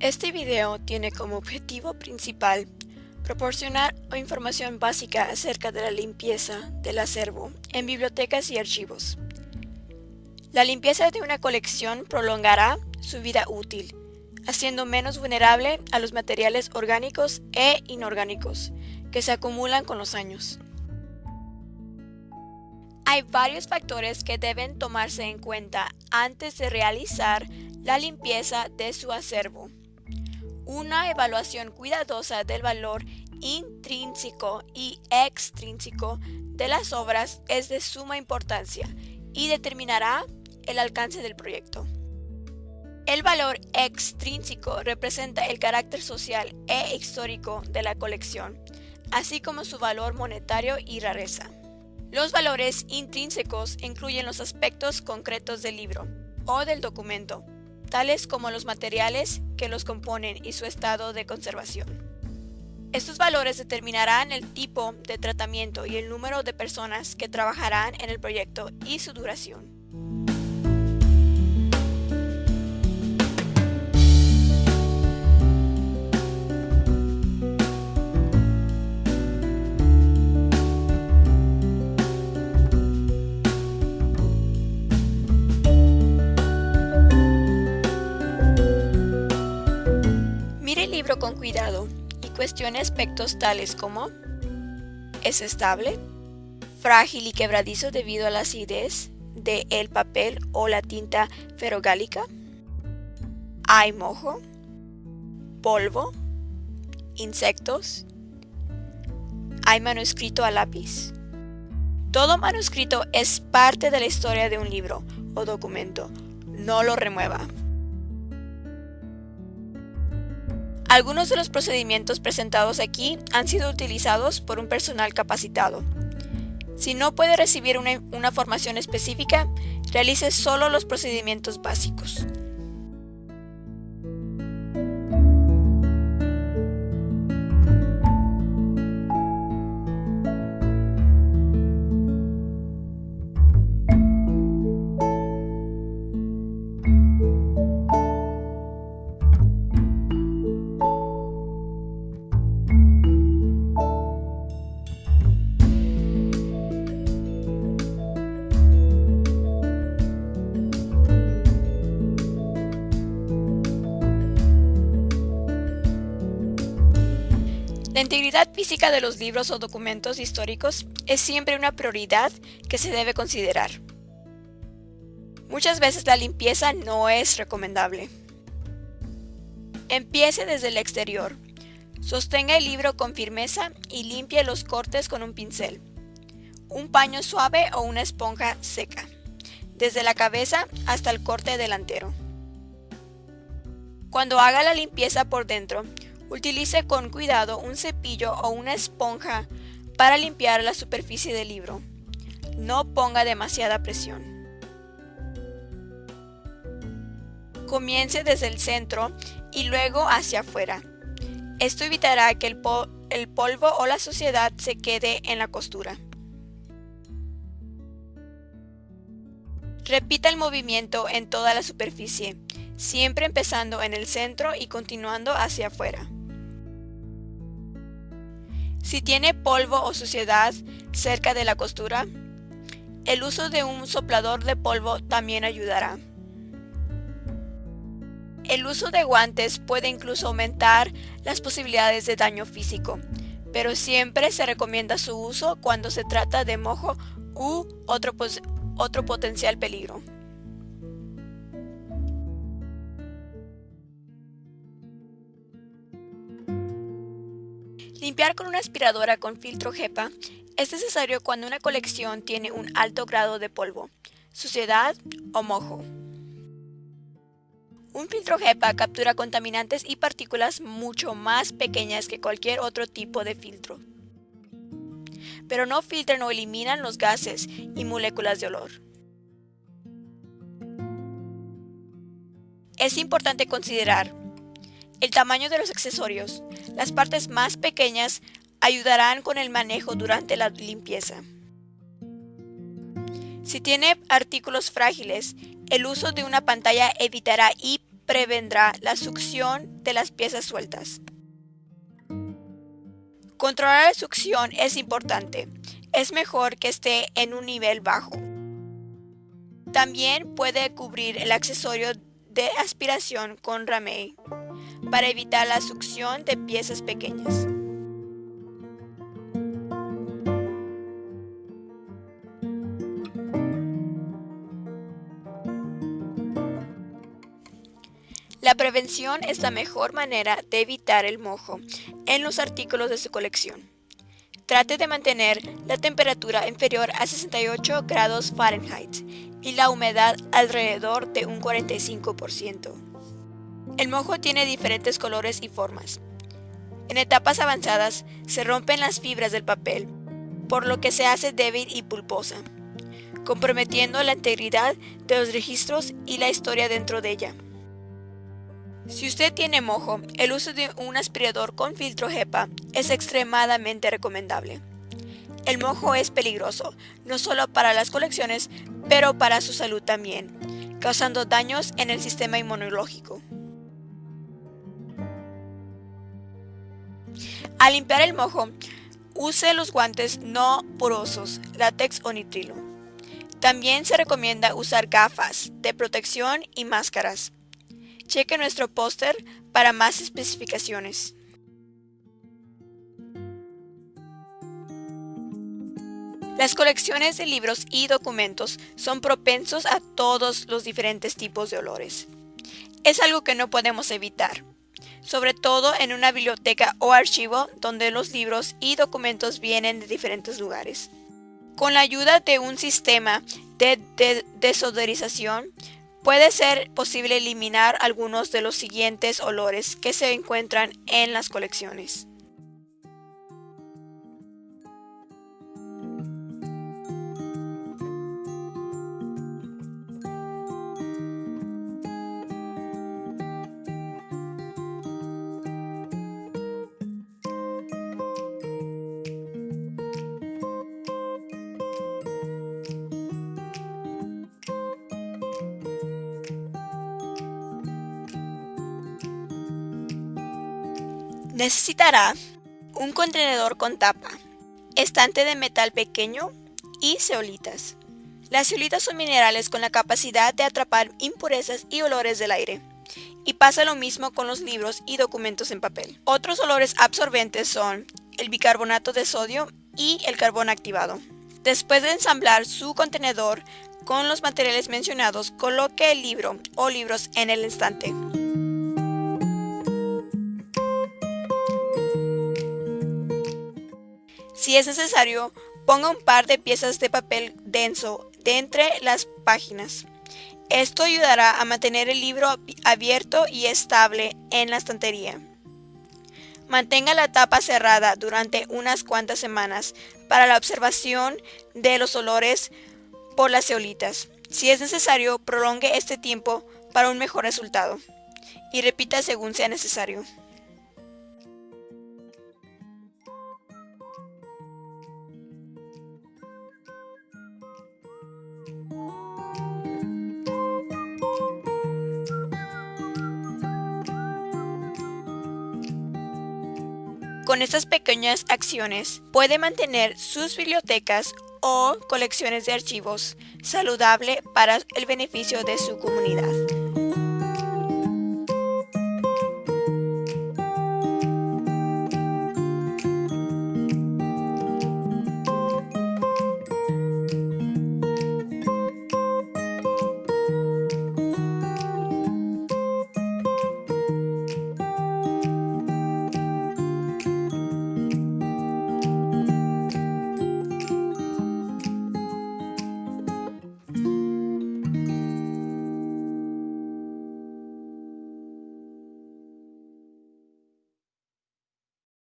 Este video tiene como objetivo principal proporcionar información básica acerca de la limpieza del acervo en bibliotecas y archivos. La limpieza de una colección prolongará su vida útil, haciendo menos vulnerable a los materiales orgánicos e inorgánicos que se acumulan con los años. Hay varios factores que deben tomarse en cuenta antes de realizar la limpieza de su acervo. Una evaluación cuidadosa del valor intrínseco y extrínseco de las obras es de suma importancia y determinará el alcance del proyecto. El valor extrínseco representa el carácter social e histórico de la colección, así como su valor monetario y rareza. Los valores intrínsecos incluyen los aspectos concretos del libro o del documento, tales como los materiales que los componen y su estado de conservación. Estos valores determinarán el tipo de tratamiento y el número de personas que trabajarán en el proyecto y su duración. Libro con cuidado y cuestione aspectos tales como ¿Es estable? ¿Frágil y quebradizo debido a la acidez de el papel o la tinta ferrogálica? ¿Hay mojo? ¿Polvo? ¿Insectos? ¿Hay manuscrito a lápiz? Todo manuscrito es parte de la historia de un libro o documento. No lo remueva. Algunos de los procedimientos presentados aquí han sido utilizados por un personal capacitado. Si no puede recibir una, formación específica, realice solo los procedimientos básicos. Integridad física de los libros o documentos históricos es siempre una prioridad que se debe considerar. Muchas veces la limpieza no es recomendable. Empiece desde el exterior. Sostenga el libro con firmeza y limpie los cortes con un pincel, un paño suave o una esponja seca, desde la cabeza hasta el corte delantero. Cuando haga la limpieza por dentro, Utilice con cuidado un cepillo o una esponja para limpiar la superficie del libro. No ponga demasiada presión. Comience desde el centro y luego hacia afuera. Esto evitará que el, polvo o la suciedad se quede en la costura. Repita el movimiento en toda la superficie, siempre empezando en el centro y continuando hacia afuera. Si tiene polvo o suciedad cerca de la costura, el uso de un soplador de polvo también ayudará. El uso de guantes puede incluso aumentar las posibilidades de daño físico, pero siempre se recomienda su uso cuando se trata de mojo u otro, otro potencial peligro. Limpiar con una aspiradora con filtro HEPA es necesario cuando una colección tiene un alto grado de polvo, suciedad o mojo. Un filtro HEPA captura contaminantes y partículas mucho más pequeñas que cualquier otro tipo de filtro. Pero no filtran o eliminan los gases y moléculas de olor. Es importante considerar el tamaño de los accesorios. Las partes más pequeñas ayudarán con el manejo durante la limpieza. Si tiene artículos frágiles, el uso de una pantalla evitará y prevendrá la succión de las piezas sueltas. Controlar la succión es importante. Es mejor que esté en un nivel bajo. También puede cubrir el accesorio de aspiración con ramey para evitar la succión de piezas pequeñas. La prevención es la mejor manera de evitar el mojo en los artículos de su colección. Trate de mantener la temperatura inferior a 68 grados Fahrenheit y la humedad alrededor de un 45%. El mojo tiene diferentes colores y formas. En etapas avanzadas se rompen las fibras del papel, por lo que se hace débil y pulposa, comprometiendo la integridad de los registros y la historia dentro de ella. Si usted tiene mojo, el uso de un aspirador con filtro HEPA es extremadamente recomendable. El mojo es peligroso, no solo para las colecciones, pero para su salud también, causando daños en el sistema inmunológico. Al limpiar el mojo, use los guantes no porosos, látex o nitrilo. También se recomienda usar gafas de protección y máscaras. Cheque nuestro póster para más especificaciones. Las colecciones de libros y documentos son propensos a todos los diferentes tipos de olores. Es algo que no podemos evitar, sobre todo en una biblioteca o archivo donde los libros y documentos vienen de diferentes lugares. Con la ayuda de un sistema de, desodorización, Puede ser posible eliminar algunos de los siguientes olores que se encuentran en las colecciones. Necesitará un contenedor con tapa, estante de metal pequeño y ceolitas. Las ceolitas son minerales con la capacidad de atrapar impurezas y olores del aire. Y pasa lo mismo con los libros y documentos en papel. Otros olores absorbentes son el bicarbonato de sodio y el carbón activado. Después de ensamblar su contenedor con los materiales mencionados, coloque el libro o libros en el estante. Si es necesario, ponga un par de piezas de papel denso de entre las páginas. Esto ayudará a mantener el libro abierto y estable en la estantería. Mantenga la tapa cerrada durante unas cuantas semanas para la observación de los olores por las ceolitas. Si es necesario, prolongue este tiempo para un mejor resultado. Y repita según sea necesario. Con estas pequeñas acciones puede mantener sus bibliotecas o colecciones de archivos saludable para el beneficio de su comunidad.